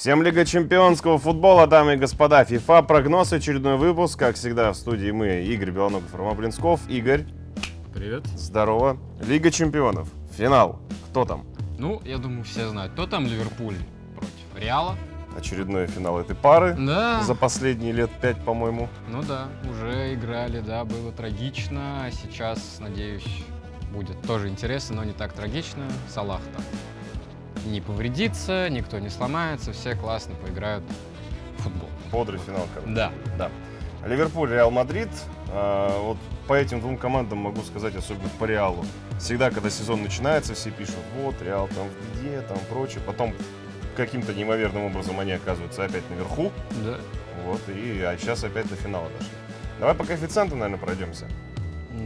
Всем Лига чемпионского футбола, дамы и господа. ФИФА прогноз, очередной выпуск. Как всегда в студии мы, Игорь Белоногов, Рома Блинсков. Игорь. Привет. Здорово. Лига чемпионов. Финал. Кто там? Ну, я думаю, все знают. Кто там Ливерпуль против Реала? Очередной финал этой пары. Да. За последние лет пять, по-моему. Ну да, уже играли, да, было трагично. А сейчас, надеюсь, будет тоже интересно, но не так трагично. Салах там не повредится, никто не сломается, все классно поиграют в футбол. Бодрый финал, короче. Да. Да. Ливерпуль, Реал Мадрид. А, вот по этим двум командам могу сказать, особенно по Реалу. Всегда, когда сезон начинается, все пишут, вот, Реал там в беде, там прочее. Потом каким-то неимоверным образом они оказываются опять наверху. Да. Вот, и а сейчас опять до финала дошли. Давай по коэффициентам, наверное, пройдемся.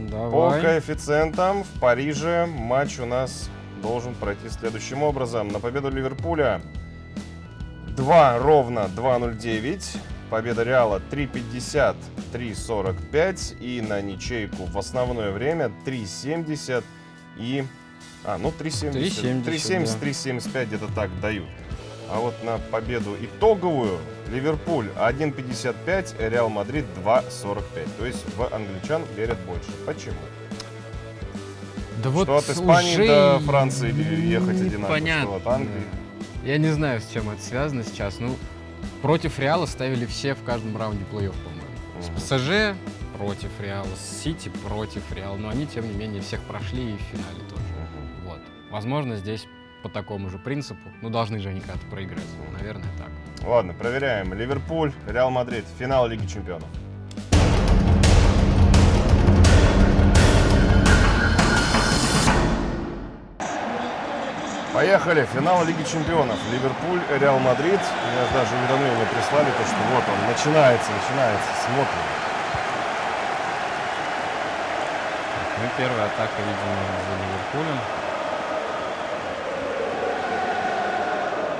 Давай. По коэффициентам в Париже матч у нас должен пройти следующим образом. На победу Ливерпуля 2 ровно 2.09. Победа Реала 3.50, 3.45. И на ничейку в основное время 3.70 и... А, ну 3.70. 3.70, 3.70, да. 3.75 где-то так дают. А вот на победу итоговую Ливерпуль 1.55, Реал Мадрид 2.45. То есть в англичан верят больше. Почему? Да вот что от Испании уже до Франции ехать одинаково, непонятно. что от Англии. Я не знаю, с чем это связано сейчас. Ну, против Реала ставили все в каждом раунде плей-офф, по-моему. С Мгм. ПСЖ против Реала, с Сити против Реала. Но они, тем не менее, всех прошли и в финале тоже. Мгм. Вот. Возможно, здесь по такому же принципу. Ну, должны же они как-то проиграть. Наверное, так. Ладно, проверяем. Ливерпуль, Реал Мадрид, финал Лиги Чемпионов. Поехали, финал Лиги Чемпионов. Ливерпуль, Реал Мадрид. Мне даже уведомление прислали, то, что вот он, начинается, начинается. Смотрим. Ну, первая атака, видимо, за Ливерпулем.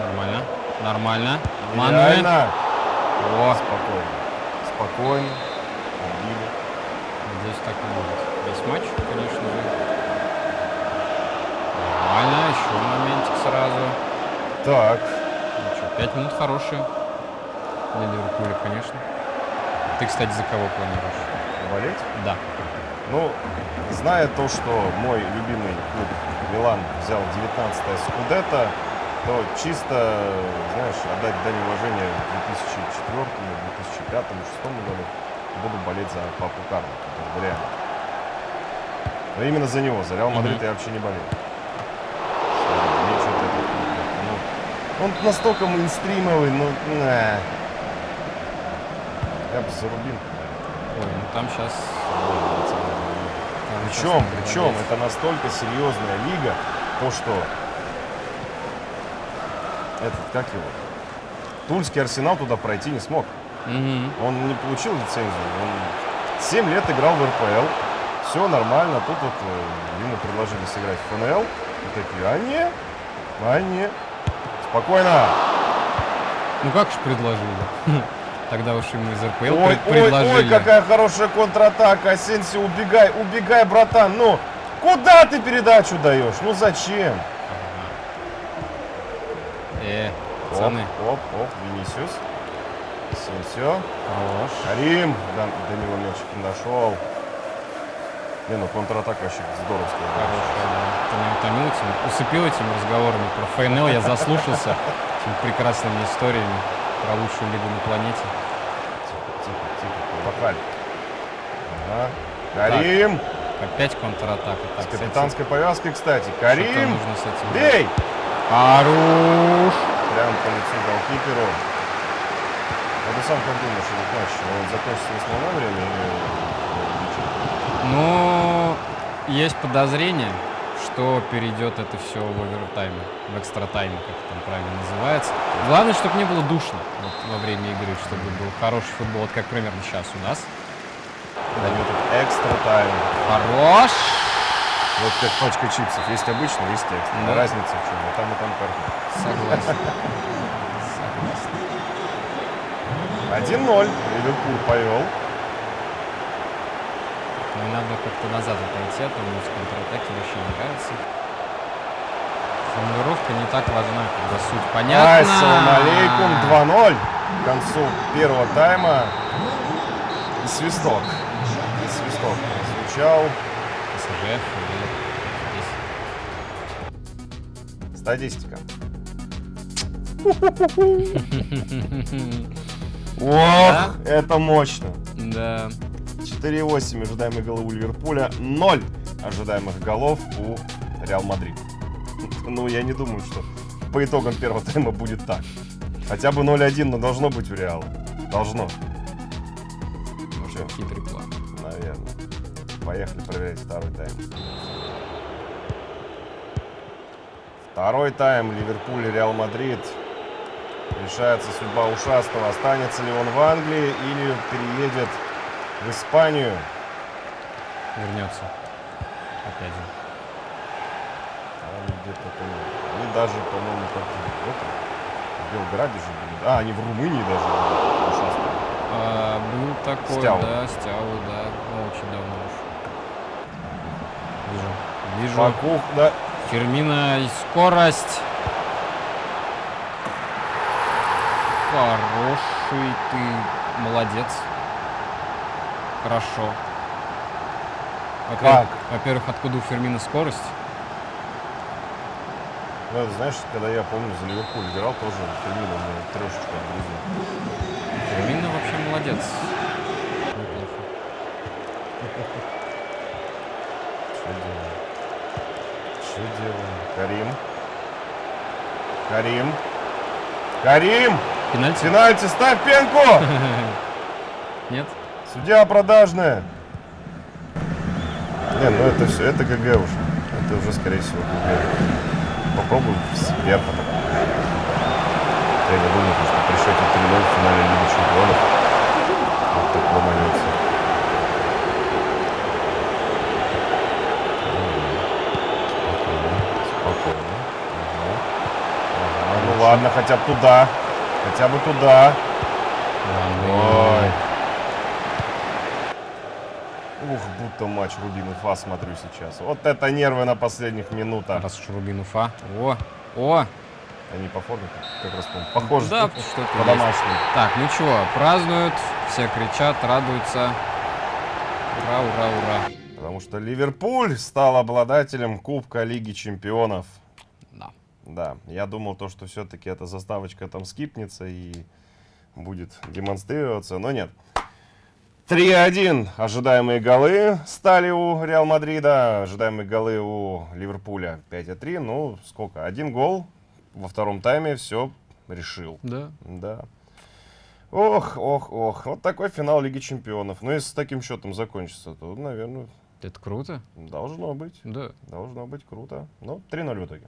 Нормально. Нормально. Мануэль. О, Спокойно. Спокойно. Отбили. Надеюсь, так и будет. Весь матч, конечно же. Так, Ну что, пять минут хорошие. Для Ливерпуля, конечно. Ты, кстати, за кого планируешь? болеть? Да. Ну, зная то, что мой любимый клуб Милан взял 19-е Скудетто, то чисто, знаешь, отдать дань уважения 2004, 2005, 2006 году буду болеть за Папу Карло, который реально. Но именно за него, за Реал Мадрид Мгм. я вообще не болею. Он настолько мейнстримовый, ну, на. Я бы за Рубин, наверное. Ой, ну там сейчас... Причем, причем, это настолько серьезная лига, то что этот, как его, Тульский Арсенал туда пройти не смог. Он не получил лицензию. Он 7 лет играл в РПЛ. Все нормально. Тут вот э, ему предложили сыграть в ФНЛ. И такие, а не, а не. Спокойно. Ну как же предложили? Тогда уж ему из РПЛ Ой, пред- ой, предложили. ой, какая хорошая контратака. Асенсио, убегай, убегай, братан. Ну, куда ты передачу даешь? Ну зачем? Э, Оп, пацаны, оп, оп, Винисиус. Асенсио. хорош. Карим. До, до него мячик не дошел. Не, ну контратака вообще здоровская. Хорошая, Ты меня утомил этим, усыпил этими разговорами про ФНЛ. Я заслушался этими прекрасными историями про лучшую лигу на планете. Тихо, тихо, тихо. Пахали. Ага. Карим. Опять контратака. С Так, с этим- капитанской повязкой, кстати. Карим. нужно с этим Бей! Хорош! Прям по лицу голкиперу. А ты сам как думаешь, этот матч, он закончится в основное время или Но есть подозрение, что перейдет это все в овертайме, в экстра-тайме, как это там правильно называется. Главное, чтобы не было душно вот, во время игры, чтобы был хороший футбол, вот как примерно сейчас у нас. дает этот экстра тайм? Хорош! Вот как пачка чипсов. Есть обычный, есть экстра. Да. Разница в чем? И там, и там картина. Согласен. Согласен. 1-0. Ливерпуль повел. Ну, надо как-то назад отойти, а то мне с контратаки вообще не нравится. формулировка не так важна, когда суть понятна. Ассалам алейкум, 2-0 к концу первого тайма. И свисток. И свисток звучал. Здесь. Статистика. Ох, это мощно. Да. 4,8 ожидаемые голы у Ливерпуля, 0 ожидаемых голов у Реал Мадрид. Ну, я не думаю, что по итогам первого тайма будет так. Хотя бы 0-1, но должно быть у Реала. Должно, Может, хитрый план. наверное. Поехали проверять второй тайм. Второй тайм Ливерпуль и Реал Мадрид. Решается судьба ушастого. Останется ли он в Англии или переедет в Испанию. Вернется. Опять же. Они где-то там, они даже, по-моему, как в Белграде же были. А, они в Румынии даже были, ушастые. А, был такой, Стяу. да, Стяу, да. Ну, очень давно уж. Вижу. Вижу. Бакух, да. Фермина и скорость. Хороший ты, молодец. Хорошо. Во-первых, во-первых, откуда у Фермина скорость? Ну, знаешь, когда я помню, за Ливерпуль играл, тоже Фермино мне трешечку отгрузил. Фермина вообще молодец. Что делаем? Что делаем? Карим. Карим. Карим! Пенальти? Пенальти, ставь пенку! Нет? Судья продажная. Не, ну это все, это ГГ уже. Это уже, скорее всего, ГГ. Попробуем сверху так. Я не думаю, что при счете 3-0 в финале Лиги Чемпионов вот так ломанется. Спокойно. Ага. Ага, Ну ладно, хотя бы туда. Хотя бы туда. Ой. Ух, будто матч Рубин Уфа смотрю сейчас. Вот это нервы на последних минутах. Раз уж Рубин Уфа. О, о, Они по форме как раз по похожи. да, что-то по-домашнему. Так, ну чего, празднуют, все кричат, радуются. Ура, ура, ура. Потому что Ливерпуль стал обладателем Кубка Лиги Чемпионов. Да. Да, я думал то, что все-таки эта заставочка там скипнется и будет демонстрироваться, но нет. 3-1 ожидаемые голы стали у Реал Мадрида, ожидаемые голы у Ливерпуля 5-3. Ну, сколько? Один гол во втором тайме все решил. Да. Да. Ох, ох, ох. Вот такой финал Лиги Чемпионов. Ну, если с таким счетом закончится, то, наверное, Это круто. должно быть. Да. Должно быть круто. Ну, 3-0 в итоге.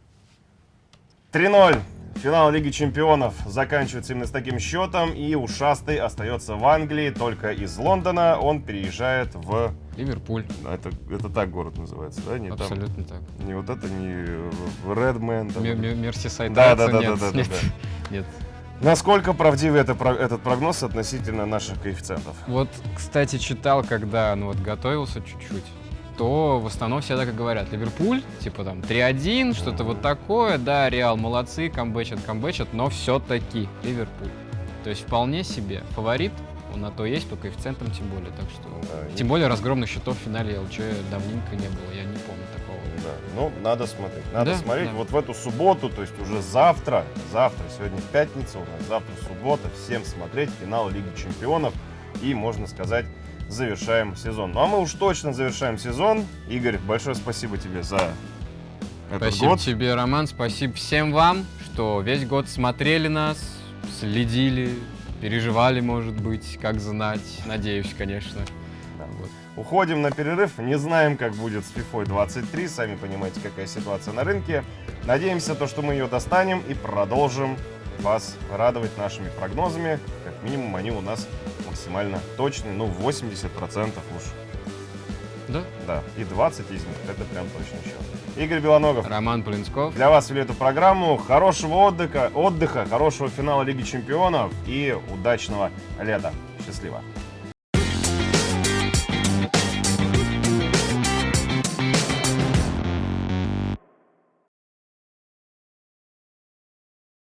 3-0. Финал Лиги Чемпионов заканчивается именно с таким счетом. И ушастый остается в Англии. Только из Лондона он переезжает в... Ливерпуль. Это, это так город называется, да? Не, там, Абсолютно так. не вот это, не Редмен. там. Ме- ме- Мерсисайд Да, Райдс, да, да, нет, да, да, нет, да. нет. Насколько правдивый это, этот прогноз относительно наших коэффициентов? Вот, кстати, читал, когда ну вот готовился чуть-чуть, то в основном все так и говорят. Ливерпуль, типа там 3-1, что-то вот такое, да, Реал молодцы, камбэчат, камбэчат, но все-таки Ливерпуль. То есть вполне себе фаворит, он на то есть, по коэффициентам тем более, так что... Да, Тем более разгромных счетов в финале ЛЧ давненько не было, я не помню такого. Да, ну, надо смотреть. Надо Да, смотреть да. вот в эту субботу, то есть уже завтра, завтра, сегодня пятница у нас, завтра суббота, всем смотреть финал Лиги Чемпионов и, можно сказать, завершаем сезон. Ну, а мы уж точно завершаем сезон. Игорь, большое спасибо тебе за этот Спасибо год. тебе, Роман, спасибо всем вам, что весь год смотрели нас, следили, переживали, может быть, как знать. Надеюсь, конечно. Да. Вот. Уходим на перерыв, не знаем, как будет с FIFA 23, сами понимаете, какая ситуация на рынке. Надеемся, то, что мы ее достанем и продолжим вас радовать нашими прогнозами. Как минимум, они у нас максимально точные, ну, 80% уж, Да. да. И 20 из них, это прям точно счет. Игорь Белоногов, Роман Полинсков. для вас вели эту программу. Хорошего отдыха, отдыха, хорошего финала Лиги Чемпионов и удачного лета. Счастливо.